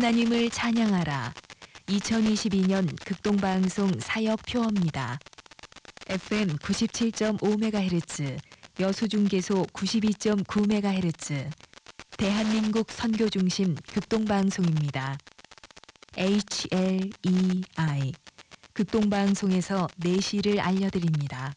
하나님을 찬양하라. 2022년 극동방송 사역 표어입니다. FM 97.5MHz, 여수중계소 92.9MHz, 대한민국 선교중심 극동방송입니다. HLEI, 극동방송에서 네 내시를 알려드립니다.